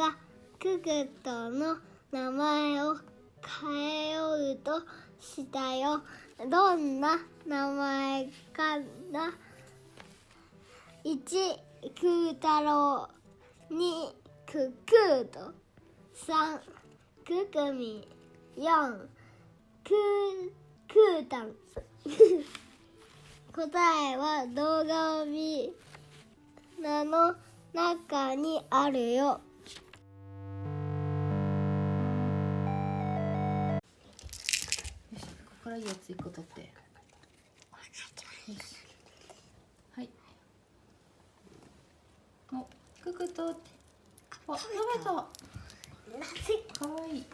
がククトの名前を変えようとしたよ。どんな名前かな？1クー太郎2ククート。3ククミ。4クークータン。答えは動画を見なの中にあるよ。からいいやつ一個取って。はい。おククとってあ食べた。かわい。い。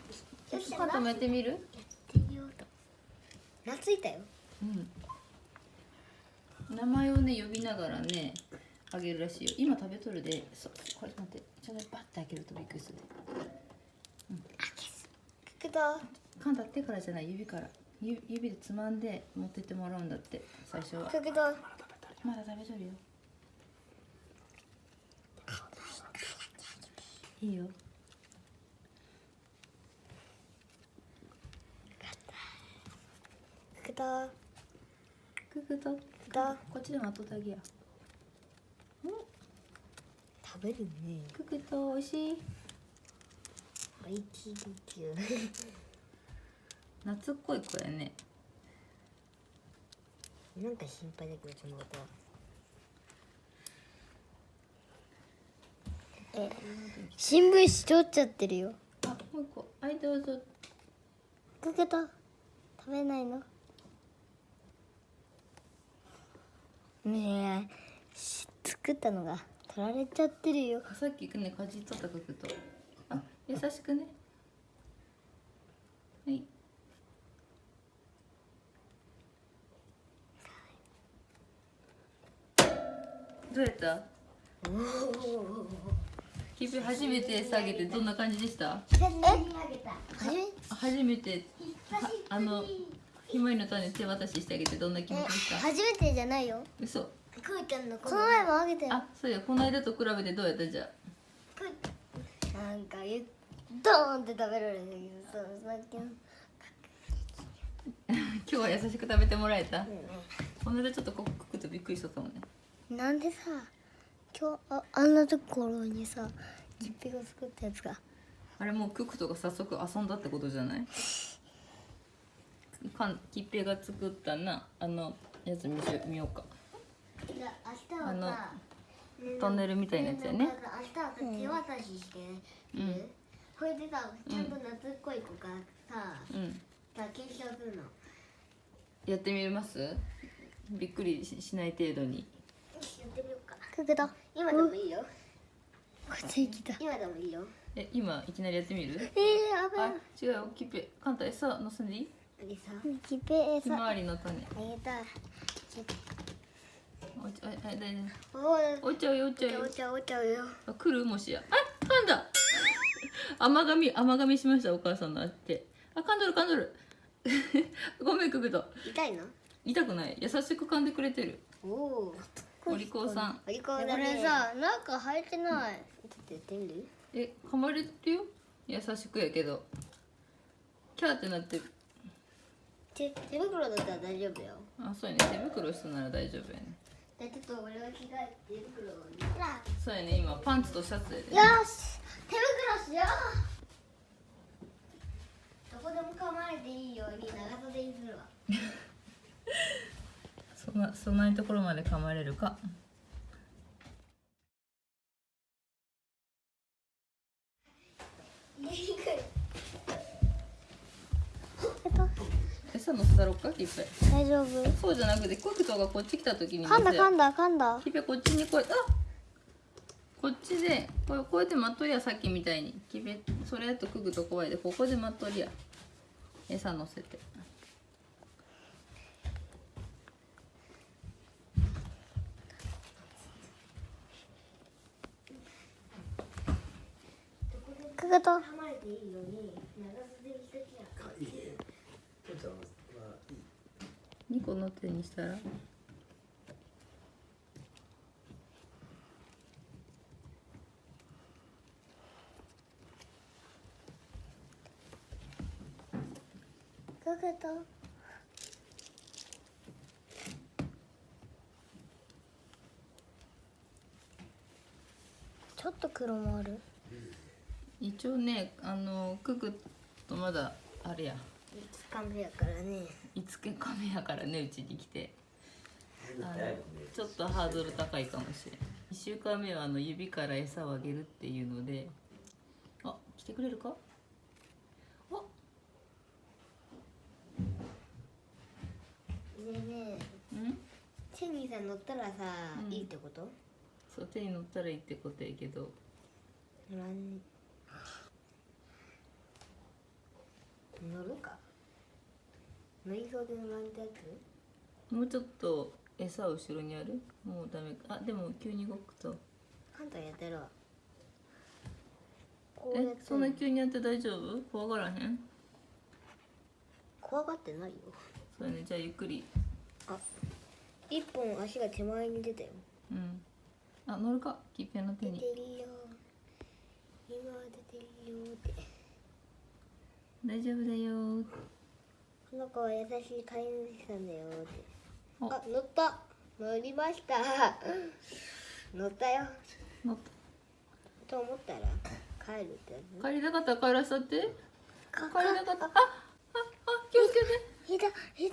パンタもやってみる？懐いたよ。うん。名前をね呼びながらねあげるらしいよ。今食べとるで。そうこれ待って。ちょうどバッて開けるとびっくりするククトカンタ手からじゃない指から。ゆ指でつまんで持ってってもらうんだって最初は。ククトまだ食べとるよ。いいよ。ククトククこっちでも後だけや。食べるね。ククとおいしい？おいしい夏っこい子やね。なんか心配だけどそのことはえ新聞紙取っちゃってるよ。あもう一個。はいどうぞ。ククト食べないの？ねえし作ったのが取られちゃってるよ。さっきね。かじっとったククと。あ優しくね。はいどうやった？キビ初めて下げてどんな感じでした？え？初め初めて？はあのひまわりの種手渡ししてあげてどんな気持ちでした初めてじゃないよ。嘘。この前。もあげたよ。あそうや。この間と比べてどうやった？じゃあ。なんかゆドーンって食べられるんだけどそうさっきの。今日は優しく食べてもらえた、この間ちょっとこくくとびっくりしとったもんねなんでさ今日ああんなところにさキッピが作ったやつが。あれもうククとが早速遊んだってことじゃない？かんきっぺいが作ったな。あのやつ見せ見ようか。あのトンネルみたいなやつやね。明日はさ手渡ししてうん。これでさちゃんと夏っこい子がさうん。さ検証するの。やってみます？びっくりししない程度にやってみようか。ククだ今でもいいよ。こっち来た。今でもいいよ。え今いきなりやってみる？えー、危あ違うよきっぺいカンタ餌乗せんでいい？ないさ。キッペひまわりの種。あげたい。おいちああ大丈おい夫おいちゃうよ。おいちゃうよお茶お茶よ。あ来るもしや。あ噛んだ。甘噛み甘噛みしましたお母さんのあって。あ噛んどる噛んどる。ごめんくぐと痛いの？痛くない。優しく噛んでくれてる。おおお利口さん。お利口だねこれさなんか入ってない。ちょっとやってみる？え噛まれてるよ優しくやけど。キャーってなってる。手手袋だったら大丈夫よ。あそうやね。手袋したなら大丈夫やね。じちょっと俺が着替えて手袋そうやね。今パンツとシャツやで、よし手袋しよう。どこでも構まれていいように長袖にするわ そんなそんなところまで噛まれるか。餌乗せたろっかキッペ大丈夫。そうじゃなくてコクトがこっち来た時に噛んだ噛んだ噛んだキッペこっちにこうあこっちでこうこうやって待っとりやさっきみたいに。キッペそれやとクグと怖いでここで待っとりや餌乗せてくこと。二個の手にしたら？かけと。ちょっと黒もある。一応ねあのククとまだあれや。つかめやからね。5日カメやからねうちに来て。ちょっとハードル高いかもしれん。1週間目はあの指から餌をあげるっていうので。あ来てくれるか？あ。ねえねえ。うん？チェニーさん乗ったらさ、うん。いいってこと？そう手に乗ったらいいってことやけど。乗らん乗るか乗りそうで乗らんってやつ？もうちょっと餌後ろにある？もうダメか。あでも急に動くと。簡単やってるわえそんな急にやって大丈夫？怖がらへん？怖がってないよ。そうやね。じゃあゆっくり。あ一本足が手前に出たよ。うん。あ乗るか。キッペの手に。出てるよ。今出てるよって。大丈夫だよこの子は優しい飼い主さんだよって。お。あ乗った。乗りました。乗ったよ。乗った。と思ったら帰るって帰りたかったら帰らせたってか帰りたかった。あああ気をつけて。いたいたい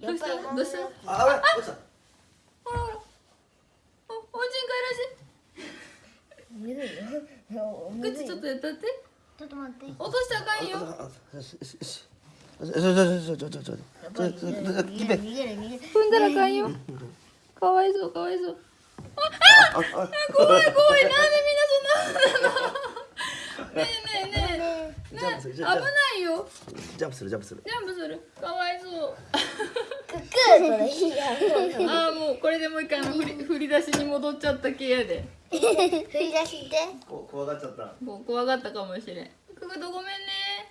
たどうした？どうした？あ、あれ、落ちた？ほら。ほらおおうちに帰ら口ちょっとやったって？ちょっと待って落としたらあかんよあよしよしよし。ちょちょちょちょちょちょちょやっぱり逃げる逃げる逃げる逃げる踏んだらあかんよかわいそうかわいそうあ、あ、怖い怖いなんでみんなそんなねえねえねえジャンプする危ないよジャンプするジャンプする。ジャンプするかわいそうああもうこれでもう一回あの振り振り出しに戻っちゃった系やで振り出してこ怖がっちゃった。怖がったかもしれん。くぐとごめんね。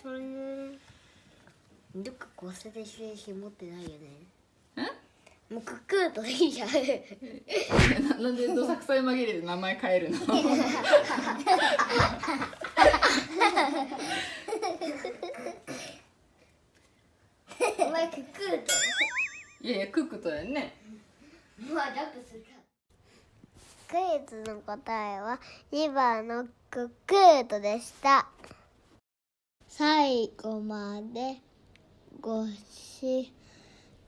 それねどっか骨折してし持ってないよね。んもうクックーといいじゃんな なんでどさくさい紛れで名前変えるの？お前クックーと？いやいやクックとやんね。まあジャンプする。かクイズの答えは2番のククートでした。最後までご視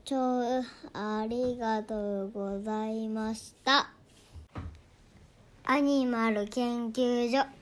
聴ありがとうございました。アニマル研究所。